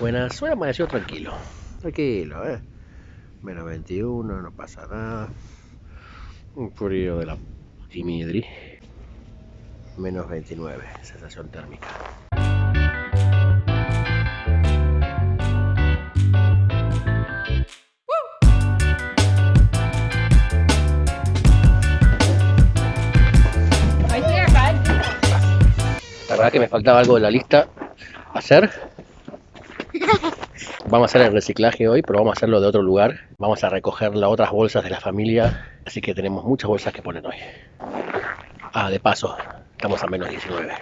Buenas, hoy amaneció tranquilo. Tranquilo, eh. Menos 21, no pasa nada. Un frío de la timidri. Menos 29, sensación térmica. La verdad que me faltaba algo de la lista hacer. Vamos a hacer el reciclaje hoy, pero vamos a hacerlo de otro lugar. Vamos a recoger las otras bolsas de la familia, así que tenemos muchas bolsas que poner hoy. Ah, de paso, estamos a menos 19.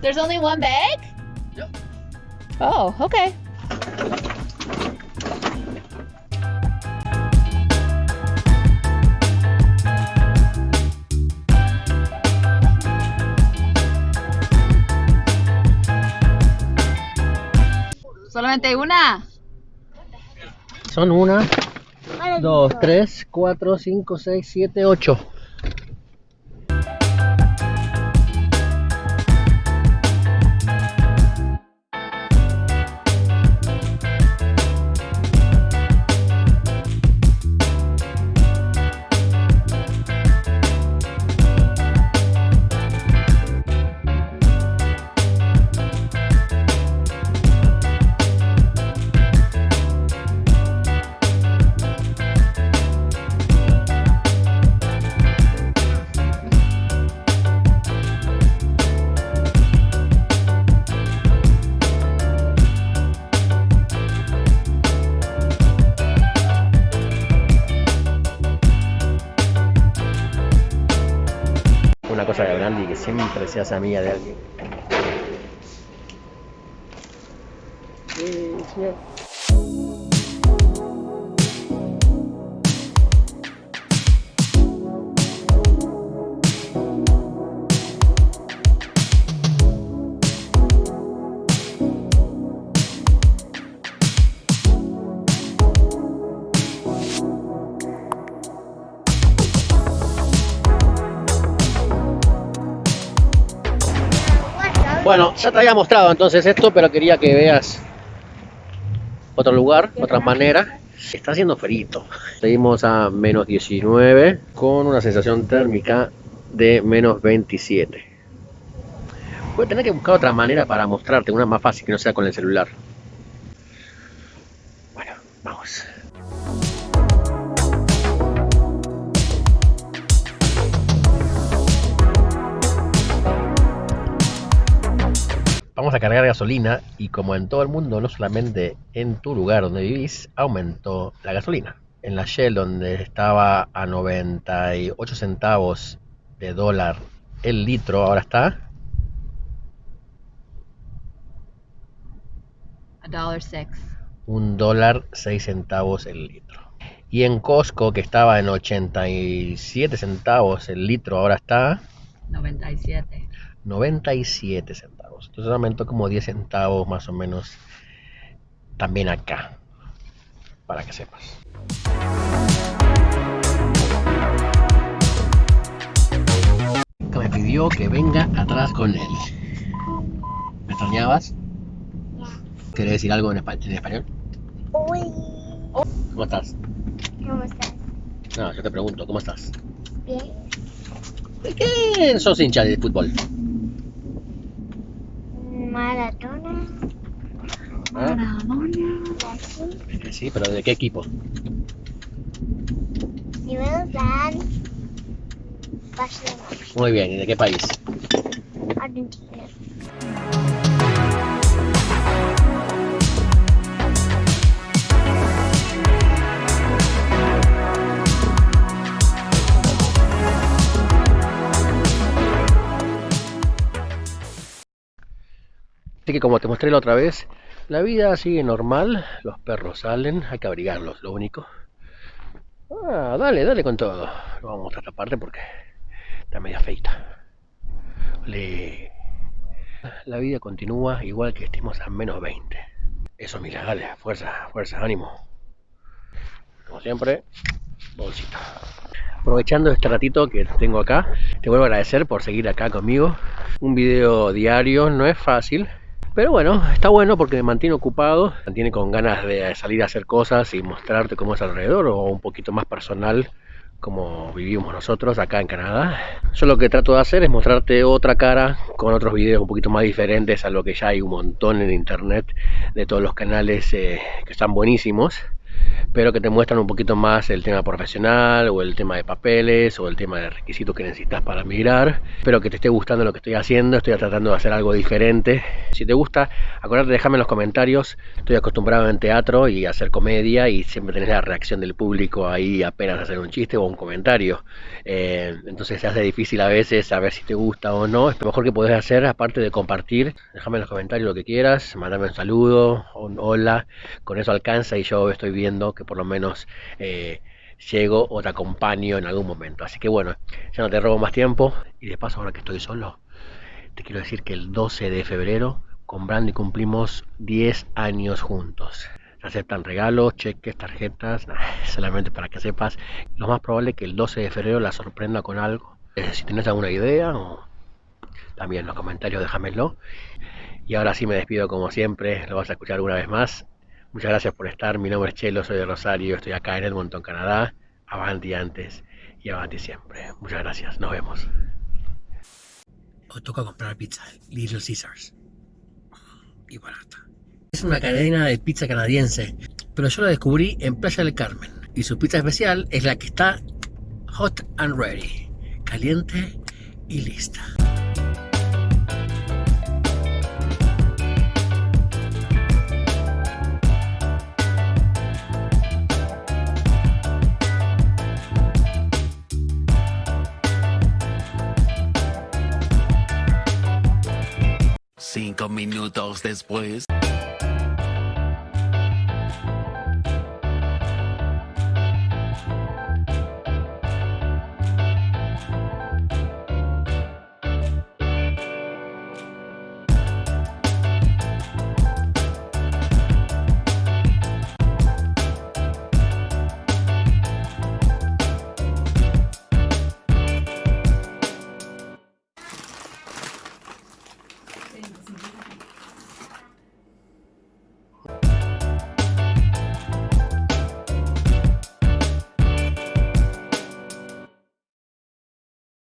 There's only one bag? Yep. Oh, okay. ¿Solamente una? Son una, dos, tres, cuatro, cinco, seis, siete, ocho. Que siempre se hace amiga de alguien. Sí, señor. Bueno, ya te había mostrado entonces esto, pero quería que veas otro lugar, otra manera. Está haciendo frito. Seguimos a menos 19 con una sensación térmica de menos 27. Voy a tener que buscar otra manera para mostrarte, una más fácil que no sea con el celular. Bueno, vamos. Vamos a cargar gasolina y como en todo el mundo, no solamente en tu lugar donde vivís, aumentó la gasolina. En la Shell donde estaba a 98 centavos de dólar el litro, ahora está un dólar 6 centavos el litro. Y en Costco que estaba en 87 centavos el litro, ahora está 97. 97 centavos. Entonces aumentó como 10 centavos más o menos también acá. Para que sepas. Me pidió que venga atrás con él. ¿Me extrañabas? ¿Querés decir algo en, espa- en español? Uy, ¿Cómo estás? ¿cómo estás? No, yo te pregunto, ¿cómo estás? Bien. ¿De qué sos hincha de fútbol? ¿Ah? Así. Que Sí, pero ¿de qué equipo? Primero plan. Barcelona. Muy bien, ¿y de qué país? Argentina. Así que como te mostré la otra vez, la vida sigue normal, los perros salen, hay que abrigarlos, lo único. Ah, dale, dale con todo. Lo vamos a mostrar esta parte porque está media feita. Le... La vida continúa igual que estemos a menos 20. Eso, mira, dale, fuerza, fuerza, ánimo. como siempre, bolsita. Aprovechando este ratito que tengo acá, te vuelvo a agradecer por seguir acá conmigo. Un video diario no es fácil, pero bueno, está bueno porque me mantiene ocupado, me mantiene con ganas de salir a hacer cosas y mostrarte cómo es alrededor o un poquito más personal como vivimos nosotros acá en Canadá. Yo lo que trato de hacer es mostrarte otra cara con otros videos un poquito más diferentes a lo que ya hay un montón en internet de todos los canales eh, que están buenísimos pero que te muestran un poquito más el tema profesional o el tema de papeles o el tema de requisitos que necesitas para migrar. Espero que te esté gustando lo que estoy haciendo, estoy tratando de hacer algo diferente. Si te gusta, acuérdate, déjame en los comentarios. Estoy acostumbrado en teatro y hacer comedia y siempre tenés la reacción del público ahí apenas hacer un chiste o un comentario. Eh, entonces se hace difícil a veces saber si te gusta o no. Lo mejor que podés hacer, aparte de compartir, déjame en los comentarios lo que quieras, mandame un saludo, un hola. Con eso alcanza y yo estoy que por lo menos eh, llego o te acompaño en algún momento. Así que bueno, ya no te robo más tiempo y de paso ahora que estoy solo, te quiero decir que el 12 de febrero con Brandy cumplimos 10 años juntos. Se aceptan regalos, cheques, tarjetas, solamente para que sepas. Lo más probable es que el 12 de febrero la sorprenda con algo. Eh, si tienes alguna idea, o también en los comentarios déjamelo. Y ahora sí me despido como siempre, lo vas a escuchar una vez más. Muchas gracias por estar. Mi nombre es Chelo, soy de Rosario, estoy acá en Edmonton, Canadá. Avanti antes y avanti siempre. Muchas gracias, nos vemos. Hoy toca comprar pizza, Little Caesars. Y barata. Es una cadena de pizza canadiense, pero yo la descubrí en Playa del Carmen. Y su pizza especial es la que está hot and ready, caliente y lista. Cinco minutos después.